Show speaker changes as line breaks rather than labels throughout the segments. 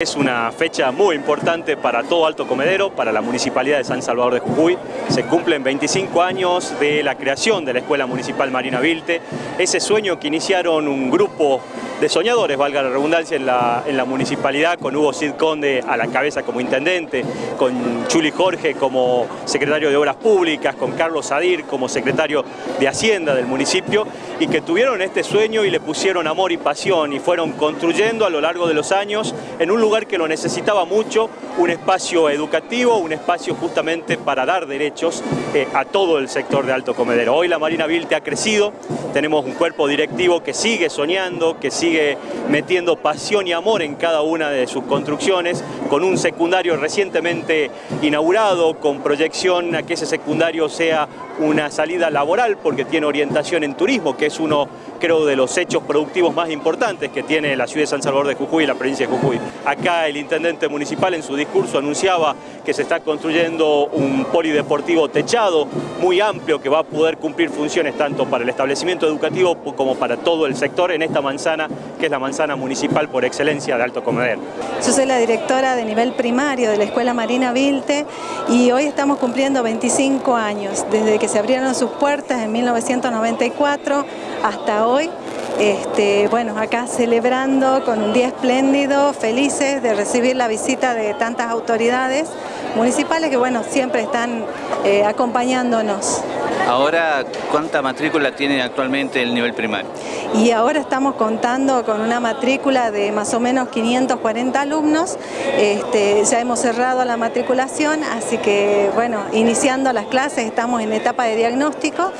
Es una fecha muy importante para todo Alto Comedero, para la Municipalidad de San Salvador de Jujuy. Se cumplen 25 años de la creación de la Escuela Municipal Marina Vilte. Ese sueño que iniciaron un grupo de soñadores, valga la redundancia, en la, en la municipalidad, con Hugo Cid Conde a la cabeza como intendente, con Chuli Jorge como secretario de Obras Públicas, con Carlos Adir como secretario de Hacienda del municipio, y que tuvieron este sueño y le pusieron amor y pasión y fueron construyendo a lo largo de los años en un lugar que lo necesitaba mucho, un espacio educativo, un espacio justamente para dar derechos eh, a todo el sector de Alto Comedero. Hoy la Marina Vilte ha crecido, tenemos un cuerpo directivo que sigue soñando, que sigue metiendo pasión y amor en cada una de sus construcciones, con un secundario recientemente inaugurado, con proyección a que ese secundario sea una salida laboral, porque tiene orientación en turismo, que es uno, creo, de los hechos productivos más importantes que tiene la ciudad de San Salvador de Jujuy y la provincia de Jujuy. Acá el intendente municipal en su discurso anunciaba que se está construyendo un polideportivo techado muy amplio que va a poder cumplir funciones tanto para el establecimiento educativo como para todo el sector en esta manzana, que es la manzana municipal por excelencia de Alto Comedero.
Yo soy la directora de nivel primario de la Escuela Marina Vilte y hoy estamos cumpliendo 25 años desde que se abrieron sus puertas en 1994 hasta hoy. Este, bueno, acá celebrando con un día espléndido, felices de recibir la visita de tantas autoridades municipales que bueno, siempre están eh, acompañándonos.
Ahora, ¿cuánta matrícula tiene actualmente el nivel primario?
Y ahora estamos contando con una matrícula de más o menos 540 alumnos. Este, ya hemos cerrado la matriculación, así que bueno, iniciando las clases estamos en etapa de diagnóstico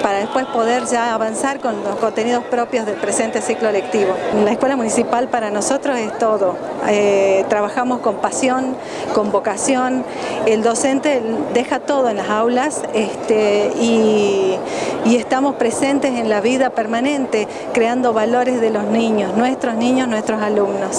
para después poder ya avanzar con los contenidos propios del presente ciclo lectivo. La escuela municipal para nosotros es todo. Eh, trabajamos con pasión, con vocación. El docente deja todo en las aulas este, y, y estamos presentes en la vida permanente, creando valores de los niños, nuestros niños, nuestros alumnos.